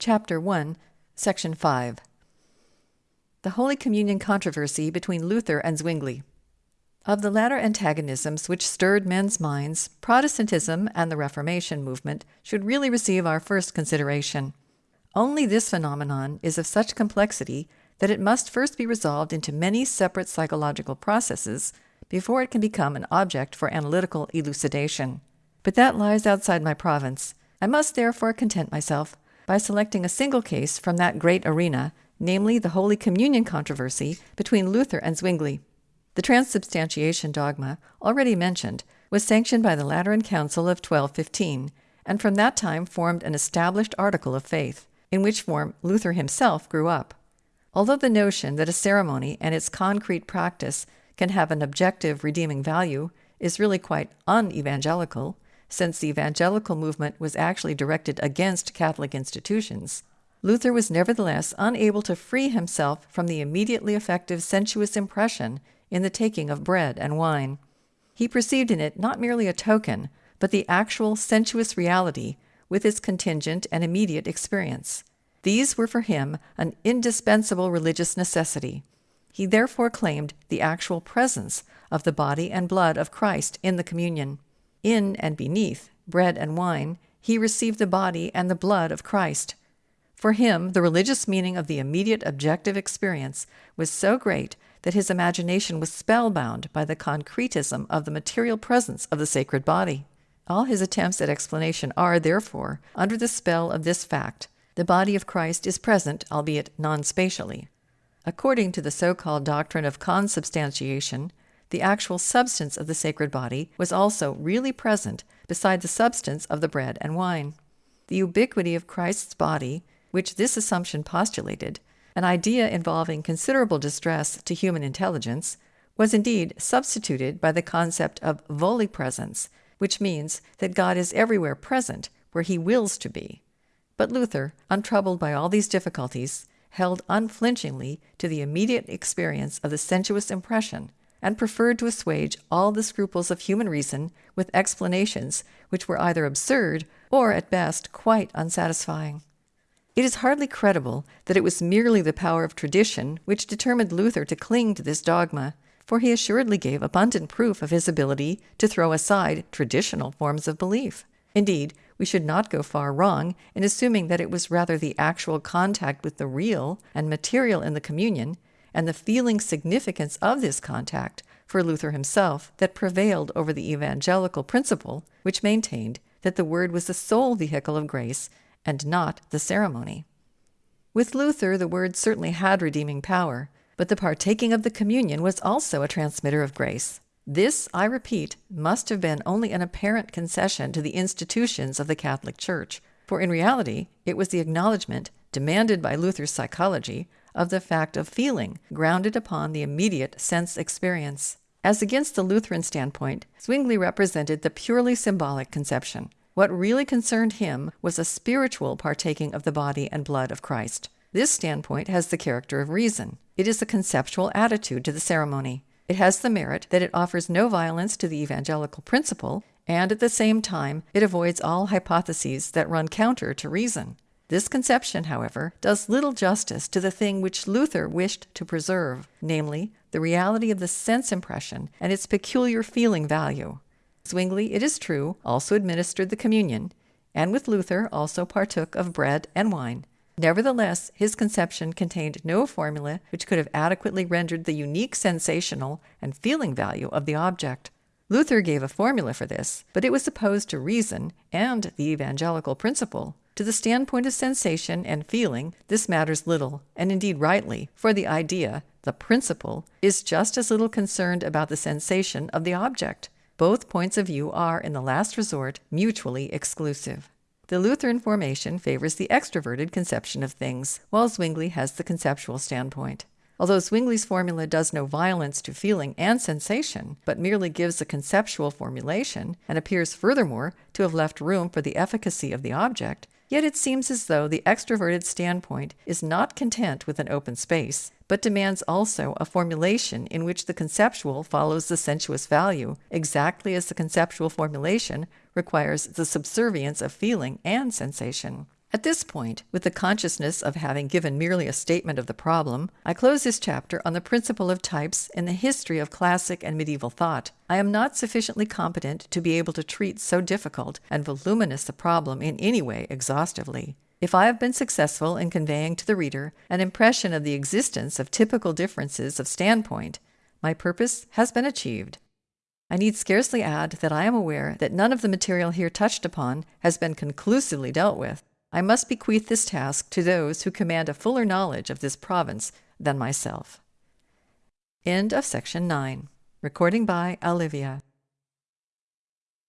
Chapter 1, Section 5 The Holy Communion Controversy between Luther and Zwingli. Of the latter antagonisms which stirred men's minds, Protestantism and the Reformation movement should really receive our first consideration. Only this phenomenon is of such complexity that it must first be resolved into many separate psychological processes before it can become an object for analytical elucidation. But that lies outside my province. I must therefore content myself by selecting a single case from that great arena, namely the Holy Communion controversy between Luther and Zwingli. The transubstantiation dogma, already mentioned, was sanctioned by the Lateran Council of 1215, and from that time formed an established article of faith, in which form Luther himself grew up. Although the notion that a ceremony and its concrete practice can have an objective redeeming value is really quite unevangelical, since the evangelical movement was actually directed against Catholic institutions, Luther was nevertheless unable to free himself from the immediately effective sensuous impression in the taking of bread and wine. He perceived in it not merely a token, but the actual sensuous reality with its contingent and immediate experience. These were for him an indispensable religious necessity. He therefore claimed the actual presence of the body and blood of Christ in the communion. In and beneath bread and wine, he received the body and the blood of Christ. For him, the religious meaning of the immediate objective experience was so great that his imagination was spellbound by the concretism of the material presence of the sacred body. All his attempts at explanation are, therefore, under the spell of this fact the body of Christ is present, albeit non spatially. According to the so called doctrine of consubstantiation, the actual substance of the sacred body was also really present beside the substance of the bread and wine. The ubiquity of Christ's body, which this assumption postulated, an idea involving considerable distress to human intelligence, was indeed substituted by the concept of volipresence, which means that God is everywhere present where he wills to be. But Luther, untroubled by all these difficulties, held unflinchingly to the immediate experience of the sensuous impression, and preferred to assuage all the scruples of human reason with explanations which were either absurd or at best quite unsatisfying. It is hardly credible that it was merely the power of tradition which determined Luther to cling to this dogma, for he assuredly gave abundant proof of his ability to throw aside traditional forms of belief. Indeed, we should not go far wrong in assuming that it was rather the actual contact with the real and material in the communion, and the feeling significance of this contact for Luther himself that prevailed over the evangelical principle which maintained that the Word was the sole vehicle of grace and not the ceremony. With Luther, the Word certainly had redeeming power, but the partaking of the communion was also a transmitter of grace. This, I repeat, must have been only an apparent concession to the institutions of the Catholic Church, for in reality it was the acknowledgement, demanded by Luther's psychology, of the fact of feeling, grounded upon the immediate sense experience. As against the Lutheran standpoint, Zwingli represented the purely symbolic conception. What really concerned him was a spiritual partaking of the body and blood of Christ. This standpoint has the character of reason. It is a conceptual attitude to the ceremony. It has the merit that it offers no violence to the evangelical principle, and at the same time it avoids all hypotheses that run counter to reason. This conception, however, does little justice to the thing which Luther wished to preserve, namely, the reality of the sense impression and its peculiar feeling value. Zwingli, it is true, also administered the communion, and with Luther also partook of bread and wine, Nevertheless, his conception contained no formula which could have adequately rendered the unique sensational and feeling value of the object. Luther gave a formula for this, but it was opposed to reason and the evangelical principle. To the standpoint of sensation and feeling, this matters little, and indeed rightly, for the idea, the principle, is just as little concerned about the sensation of the object. Both points of view are, in the last resort, mutually exclusive. The Lutheran formation favors the extroverted conception of things, while Zwingli has the conceptual standpoint. Although Zwingli's formula does no violence to feeling and sensation, but merely gives a conceptual formulation, and appears furthermore to have left room for the efficacy of the object, yet it seems as though the extroverted standpoint is not content with an open space, but demands also a formulation in which the conceptual follows the sensuous value, exactly as the conceptual formulation requires the subservience of feeling and sensation. At this point, with the consciousness of having given merely a statement of the problem, I close this chapter on the principle of types in the history of classic and medieval thought. I am not sufficiently competent to be able to treat so difficult and voluminous a problem in any way exhaustively. If I have been successful in conveying to the reader an impression of the existence of typical differences of standpoint, my purpose has been achieved. I need scarcely add that I am aware that none of the material here touched upon has been conclusively dealt with. I must bequeath this task to those who command a fuller knowledge of this province than myself. End of section 9. Recording by Olivia.